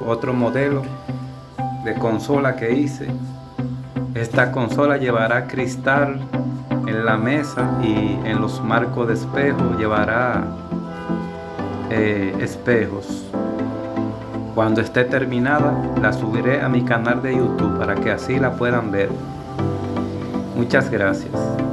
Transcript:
otro modelo de consola que hice. Esta consola llevará cristal en la mesa y en los marcos de espejo llevará eh, espejos. Cuando esté terminada la subiré a mi canal de YouTube para que así la puedan ver. Muchas gracias.